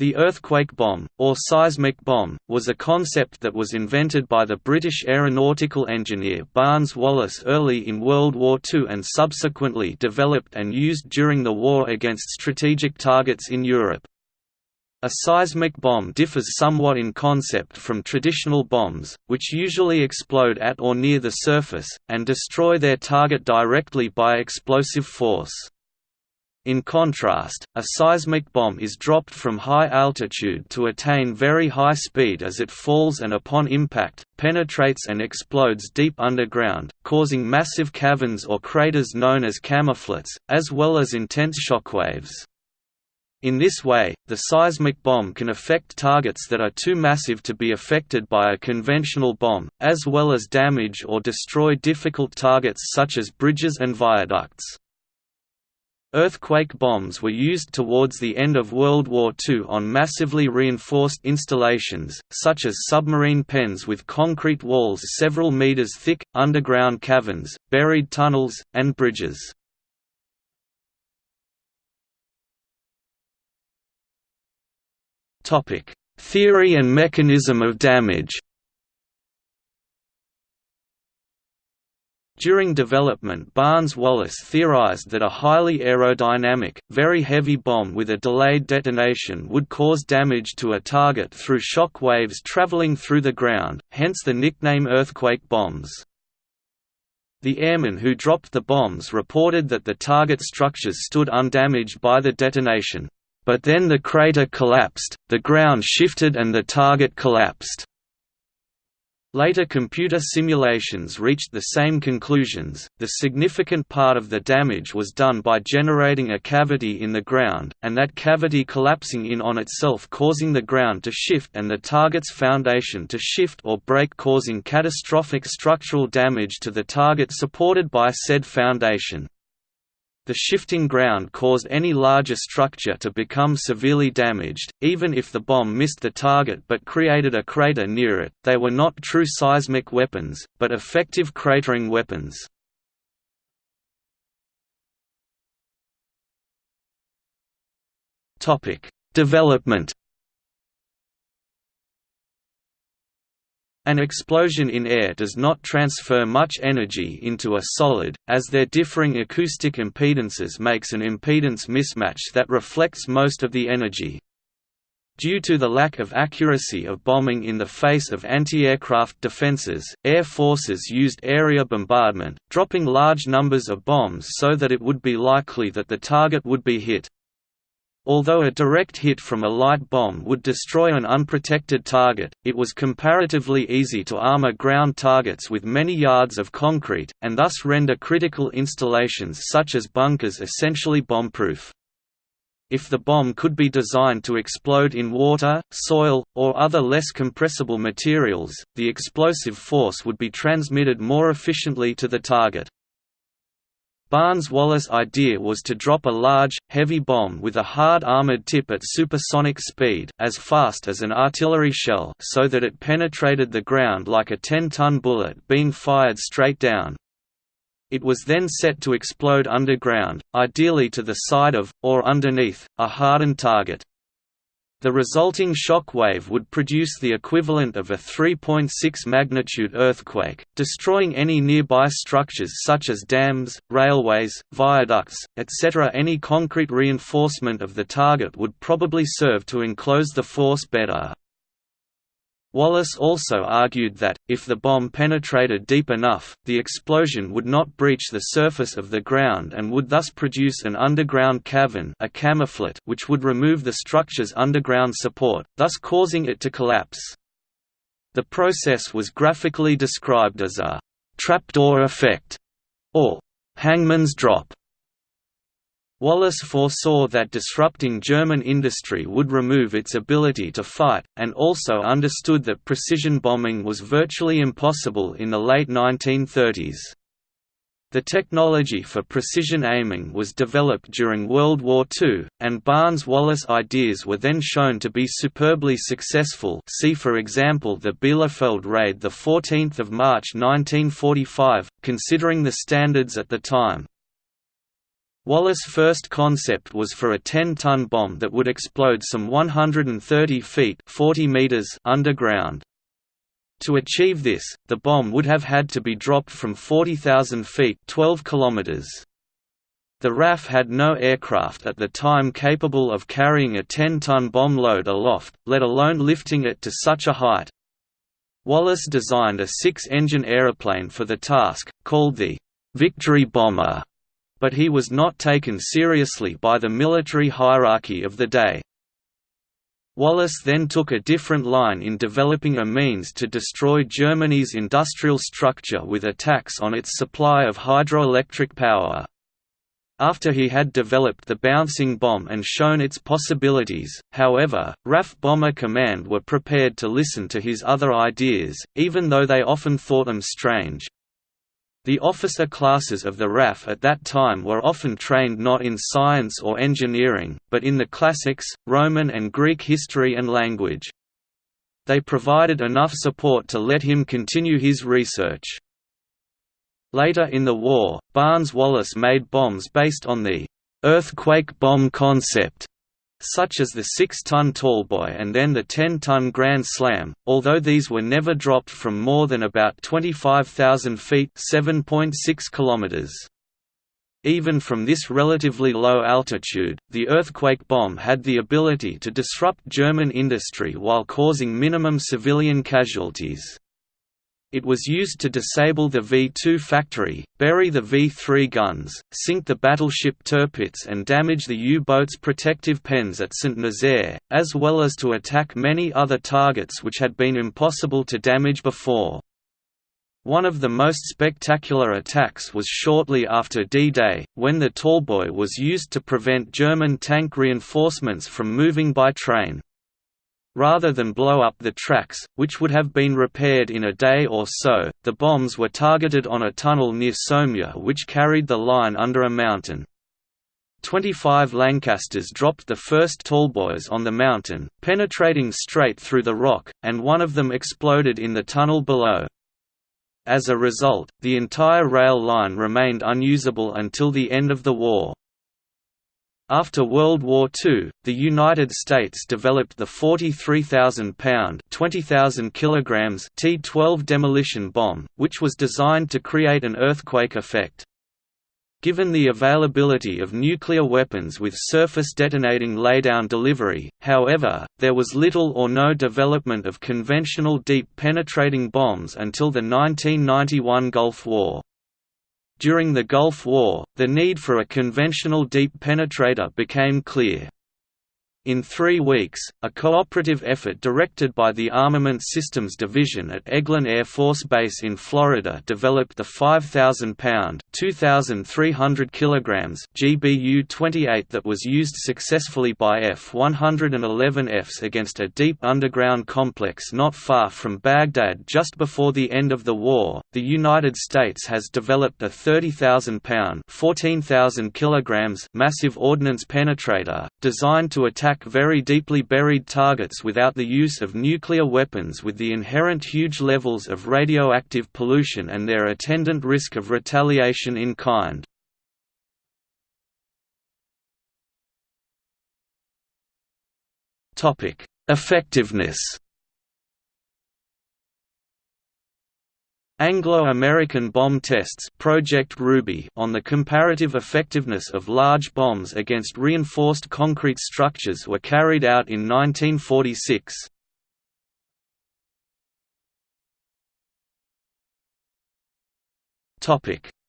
The earthquake bomb, or seismic bomb, was a concept that was invented by the British aeronautical engineer Barnes Wallis early in World War II and subsequently developed and used during the war against strategic targets in Europe. A seismic bomb differs somewhat in concept from traditional bombs, which usually explode at or near the surface, and destroy their target directly by explosive force. In contrast, a seismic bomb is dropped from high altitude to attain very high speed as it falls and upon impact, penetrates and explodes deep underground, causing massive caverns or craters known as camouflets, as well as intense shockwaves. In this way, the seismic bomb can affect targets that are too massive to be affected by a conventional bomb, as well as damage or destroy difficult targets such as bridges and viaducts. Earthquake bombs were used towards the end of World War II on massively reinforced installations, such as submarine pens with concrete walls several meters thick, underground caverns, buried tunnels, and bridges. Theory and mechanism of damage During development Barnes-Wallis theorized that a highly aerodynamic, very heavy bomb with a delayed detonation would cause damage to a target through shock waves traveling through the ground, hence the nickname earthquake bombs. The airmen who dropped the bombs reported that the target structures stood undamaged by the detonation. But then the crater collapsed, the ground shifted and the target collapsed. Later computer simulations reached the same conclusions. The significant part of the damage was done by generating a cavity in the ground, and that cavity collapsing in on itself causing the ground to shift and the target's foundation to shift or break causing catastrophic structural damage to the target supported by said foundation. The shifting ground caused any larger structure to become severely damaged, even if the bomb missed the target but created a crater near it. They were not true seismic weapons, but effective cratering weapons. Topic: Development An explosion in air does not transfer much energy into a solid, as their differing acoustic impedances makes an impedance mismatch that reflects most of the energy. Due to the lack of accuracy of bombing in the face of anti-aircraft defenses, air forces used area bombardment, dropping large numbers of bombs so that it would be likely that the target would be hit. Although a direct hit from a light bomb would destroy an unprotected target, it was comparatively easy to armor ground targets with many yards of concrete, and thus render critical installations such as bunkers essentially bomb-proof. If the bomb could be designed to explode in water, soil, or other less compressible materials, the explosive force would be transmitted more efficiently to the target. Barnes-Wallis' idea was to drop a large, heavy bomb with a hard armored tip at supersonic speed as fast as an artillery shell so that it penetrated the ground like a 10-ton bullet being fired straight down. It was then set to explode underground, ideally to the side of, or underneath, a hardened target. The resulting shock wave would produce the equivalent of a 3.6 magnitude earthquake, destroying any nearby structures such as dams, railways, viaducts, etc. Any concrete reinforcement of the target would probably serve to enclose the force better. Wallis also argued that, if the bomb penetrated deep enough, the explosion would not breach the surface of the ground and would thus produce an underground cavern a camouflet which would remove the structure's underground support, thus causing it to collapse. The process was graphically described as a «trapdoor effect» or «hangman's drop». Wallis foresaw that disrupting German industry would remove its ability to fight, and also understood that precision bombing was virtually impossible in the late 1930s. The technology for precision aiming was developed during World War II, and Barnes-Wallis ideas were then shown to be superbly successful see for example the Bielefeld raid 14 March 1945, considering the standards at the time. Wallis' first concept was for a 10-ton bomb that would explode some 130 feet 40 meters underground. To achieve this, the bomb would have had to be dropped from 40,000 feet 12 kilometers. The RAF had no aircraft at the time capable of carrying a 10-ton bomb load aloft, let alone lifting it to such a height. Wallis designed a six-engine aeroplane for the task, called the «Victory Bomber», but he was not taken seriously by the military hierarchy of the day. Wallis then took a different line in developing a means to destroy Germany's industrial structure with attacks on its supply of hydroelectric power. After he had developed the bouncing bomb and shown its possibilities, however, RAF Bomber Command were prepared to listen to his other ideas, even though they often thought them strange. The officer classes of the RAF at that time were often trained not in science or engineering, but in the classics, Roman and Greek history and language. They provided enough support to let him continue his research. Later in the war, Barnes-Wallis made bombs based on the «earthquake bomb concept», such as the 6-ton Tallboy and then the 10-ton Grand Slam, although these were never dropped from more than about 25,000 feet. Even from this relatively low altitude, the earthquake bomb had the ability to disrupt German industry while causing minimum civilian casualties. It was used to disable the V-2 factory, bury the V-3 guns, sink the battleship Tirpitz and damage the U-boat's protective pens at St. Nazaire, as well as to attack many other targets which had been impossible to damage before. One of the most spectacular attacks was shortly after D-Day, when the Tallboy was used to prevent German tank reinforcements from moving by train. Rather than blow up the tracks, which would have been repaired in a day or so, the bombs were targeted on a tunnel near Saumur which carried the line under a mountain. 25 Lancasters dropped the first tallboys on the mountain, penetrating straight through the rock, and one of them exploded in the tunnel below. As a result, the entire rail line remained unusable until the end of the war. After World War II, the United States developed the 43,000-pound (20,000 kilograms) T-12 demolition bomb, which was designed to create an earthquake effect. Given the availability of nuclear weapons with surface detonating laydown delivery, however, there was little or no development of conventional deep penetrating bombs until the 1991 Gulf War. During the Gulf War, the need for a conventional deep penetrator became clear. In three weeks, a cooperative effort directed by the Armament Systems Division at Eglin Air Force Base in Florida developed the 5,000-pound (2,300 kilograms) GBU-28 that was used successfully by F-111Fs against a deep underground complex not far from Baghdad just before the end of the war. The United States has developed a 30,000-pound (14,000 kilograms) massive ordnance penetrator, designed to attack attack very deeply buried targets without the use of nuclear weapons with the inherent huge levels of radioactive pollution and their attendant risk of retaliation in kind. Effectiveness Anglo-American bomb tests Project Ruby on the comparative effectiveness of large bombs against reinforced concrete structures were carried out in 1946.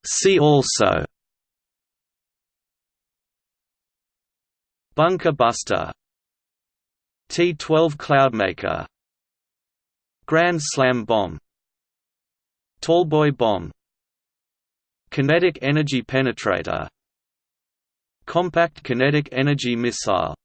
See also Bunker Buster T-12 Cloudmaker Grand Slam bomb Tallboy bomb. Kinetic energy penetrator. Compact kinetic energy missile